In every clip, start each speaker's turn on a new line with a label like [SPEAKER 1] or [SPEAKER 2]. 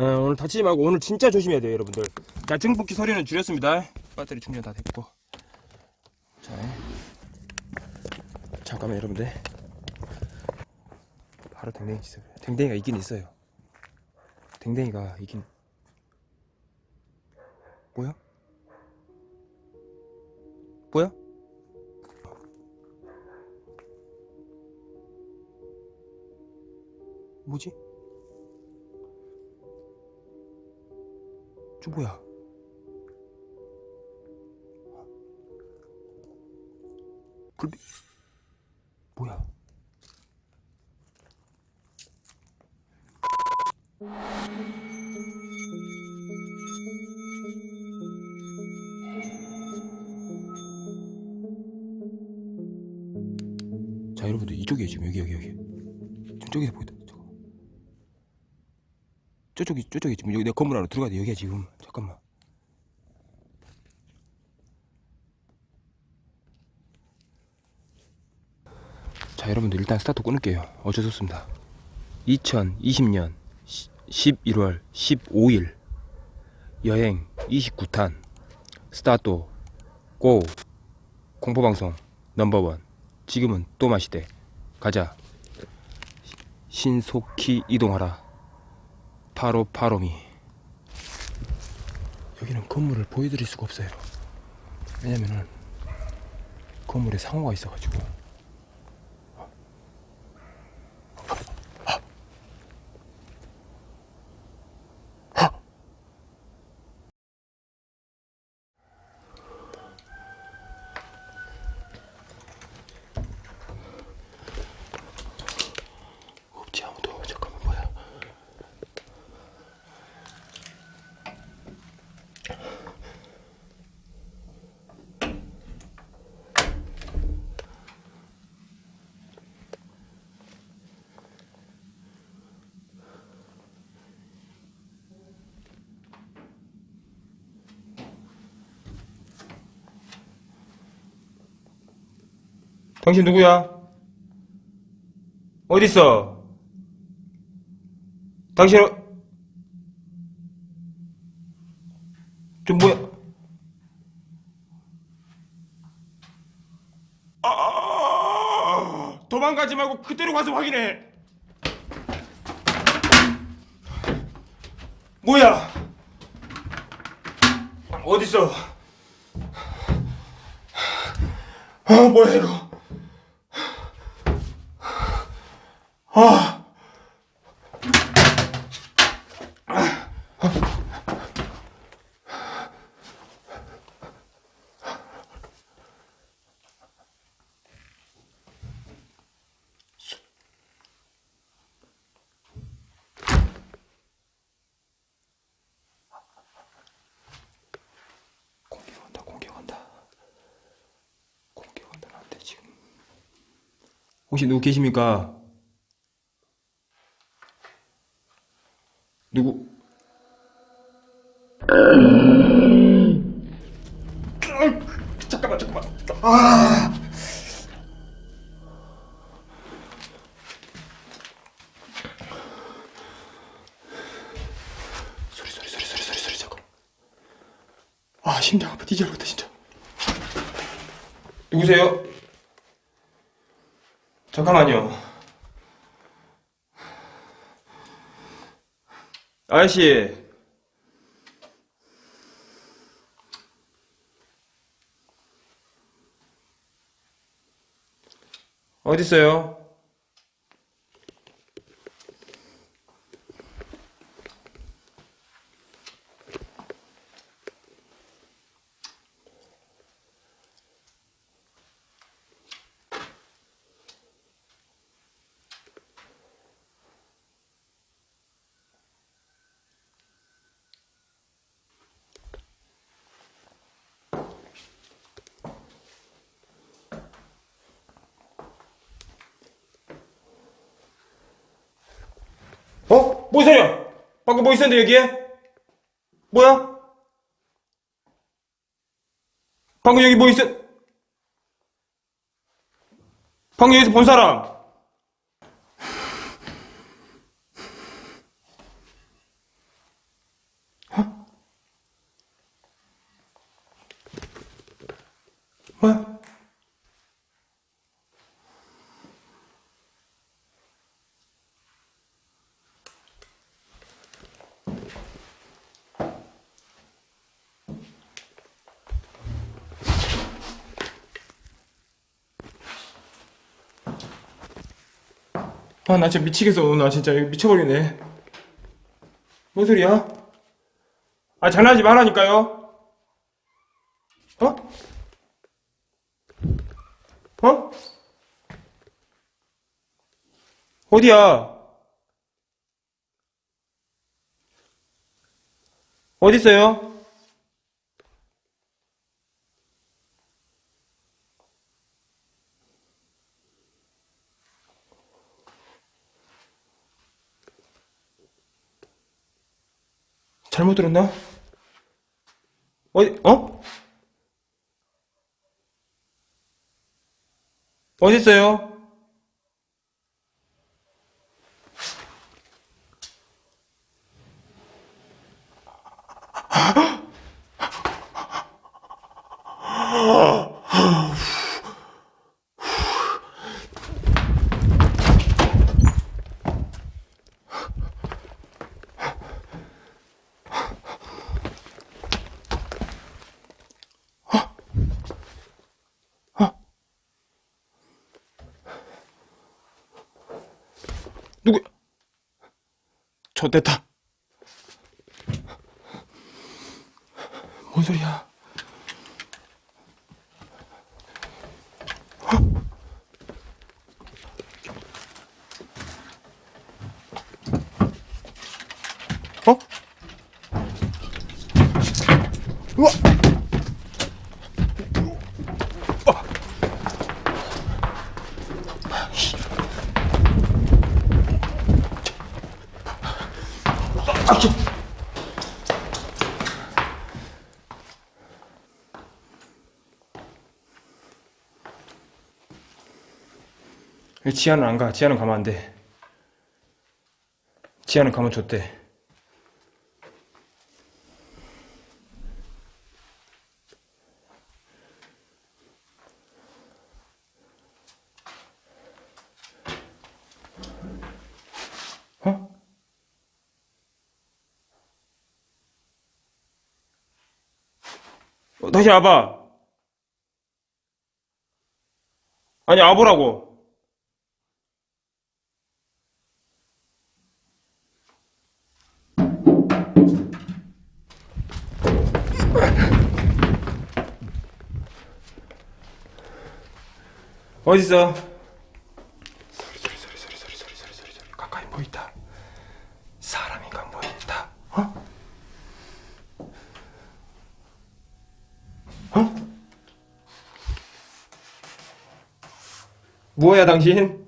[SPEAKER 1] 어, 오늘 다치지 말고 오늘 진짜 조심해야 돼요 여러분들. 자 증폭기 소리는 줄였습니다. 배터리 충전 다 됐고. 자. 잠깐만 여러분들. 바로 댕댕이 있어요. 댕댕이가 있긴 있어요. 댕댕이가 있긴. 뭐야? 뭐야? 뭐지? 저 뭐야? 불빛 뭐야? 자 여러분들 이쪽이에요 지금 여기 여기 여기 저쪽에서 보이다 저쪽이 저쪽이 지금 여기 내 건물 안으로 들어가야 돼. 여기야 지금. 잠깐만. 자 여러분들 일단 스타트 끊을게요. 어쩔 수 없습니다. 2020년 11월 15일 여행 29탄 스타트 고! 공포방송 넘버원. 지금은 또 마시대 가자. 신속히 이동하라 파로 파로미. 여기는 건물을 보여드릴 수가 없어요. 왜냐면은 건물에 상호가 있어가지고 당신 누구야? 어딨어? 당신 어- 좀 뭐야? 아, 도망가지 말고 그대로 가서 확인해. 뭐야? 어딨어? 아 뭐야 이거? 아. 혹시 누구 계십니까? 누구? 잠깐만 잠깐만 아. 소리 소리 소리 소리 소리 소리 잠깐 아 심장 아파. 뒤져버렸다 진짜. 누구세요? 잠깐만요. 아저씨 어딨어요? 뭐 소리야? 방금 뭐 있었는데 여기에? 뭐야? 방금 여기 뭐 있어? 방금 여기서 본 사람. 어? 뭐야? 아, 나 진짜 미치겠어. 오늘 나 진짜 미쳐버리네. 뭔 소리야? 아, 장난하지 말라니까요. 어? 어? 어디야? 어딨어요? 잘못 들었나? 어디, 어? 어딨어요? 누구? 저 됐다. 뭔 소리야? 지하는 안 가. 지하는 가면 안 돼. 지하는 가면 좋대. 다시 와봐. 아니, 와보라고. 어딨어? 소리 소리 소리 소리 소리 소리 소리 가까이 보인다. 사람인가 보인다. 어? 어? 뭐야 당신?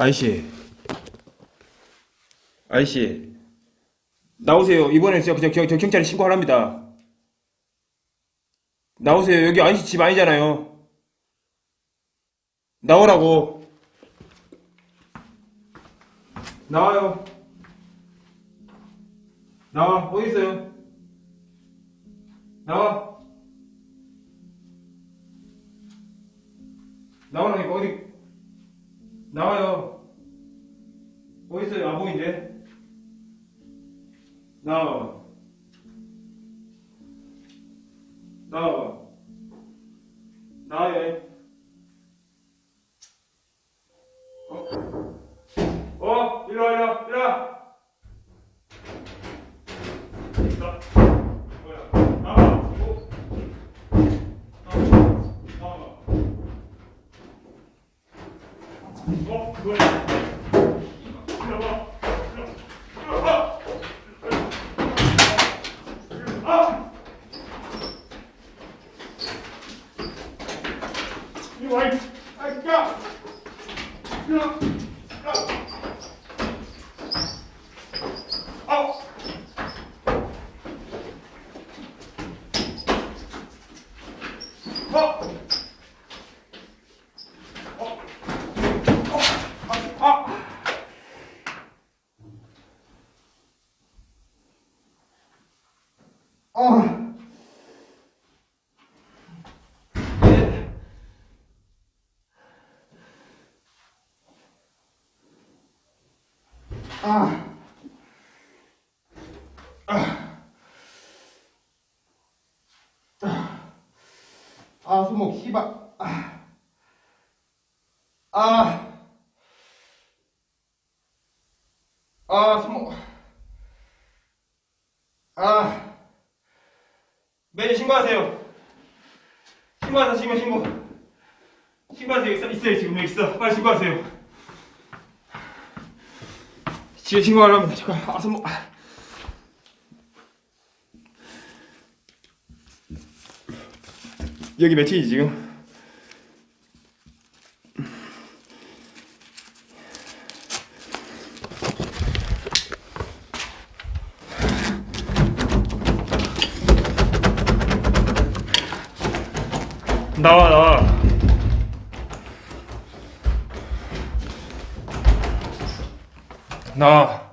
[SPEAKER 1] 아이씨. 아이씨. 나오세요. 이번엔 저, 저, 저, 저 경찰에 신고하랍니다. 나오세요. 여기 아이씨 집 아니잖아요. 나오라고. 나와요. 나와. 어디 있어요? 나와. 나오라니까 어디? 나와요. 어디 있어요? 안 보이는데? 나와. 나와. 나와요. 이리 와, 이- 아, 야! 야! 야! 아! 아! 어! 어! 아! 아! 아! 예. 아. 아. 아. 아, 손목 씨발. 아. 아. 아, 손목. 아. 매일 신고하세요. 신고하세요, 신고, 신고. 신고하세요. 있어, 있어요, 지금 여기 있어. 빨리 신고하세요. 지금 신고 하려면 잠깐 아 손목 아. 여기 며칠이지 지금? 나와 나와 나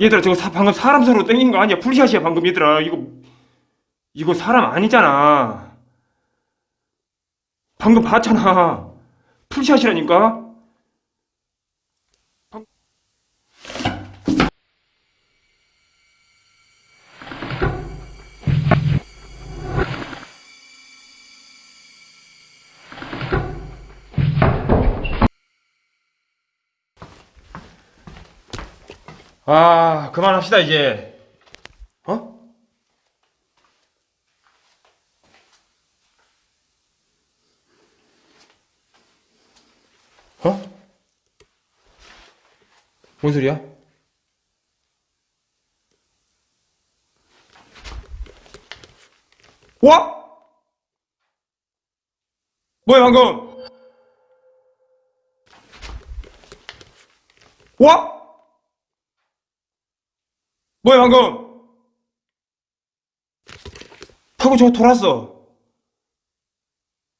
[SPEAKER 1] 얘들아 저거 사, 방금 사람 손으로 땡긴 거 아니야? 풀샷이야 방금 얘들아 이거 이거 사람 아니잖아. 방금 봤잖아. 풀샷이라니까 아 그만합시다 이제 어? 어? 뭔 소리야? 와? 뭐야 방금? 와? 뭐야 방금? 타고 저거 돌았어.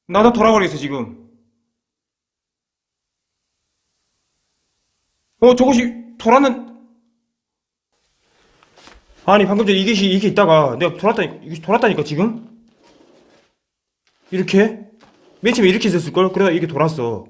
[SPEAKER 1] 나도 돌아버리겠어 지금. 어 저것이 돌았는 아니 방금 전에 이게 이게 있다가 내가 돌았다니 이게 돌았다니까 지금 이렇게 맨 처음에 이렇게 있었을 걸 그러다 이게 돌았어.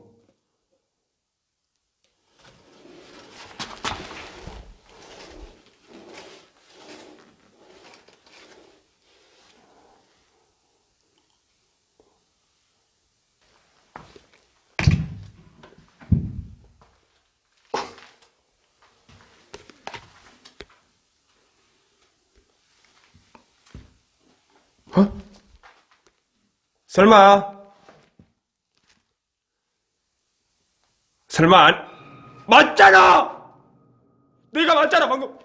[SPEAKER 1] 어? 설마 설마 안 맞잖아 내가 맞잖아 방금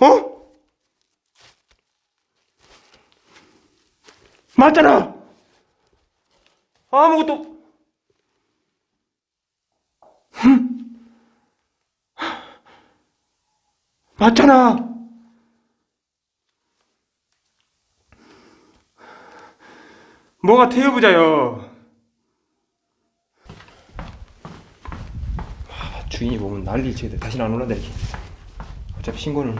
[SPEAKER 1] 어? 맞잖아 아무것도 흠. 맞잖아. 뭐가 태워보자요. 아, 주인이 보면 난리 치겠다. 다시는 안 올란다, 이렇게. 어차피 신고는.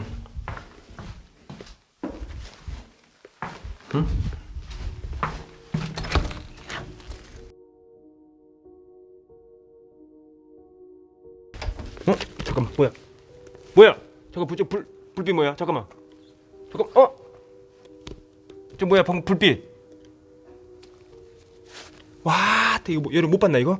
[SPEAKER 1] 응? 어? 잠깐만, 뭐야? 뭐야? 잠깐 불, 저 불, 불빛 뭐야? 잠깐만. 잠깐, 어? 저 뭐야, 방금 불빛. 와, 이거 뭐, 여러분 못 봤나 이거?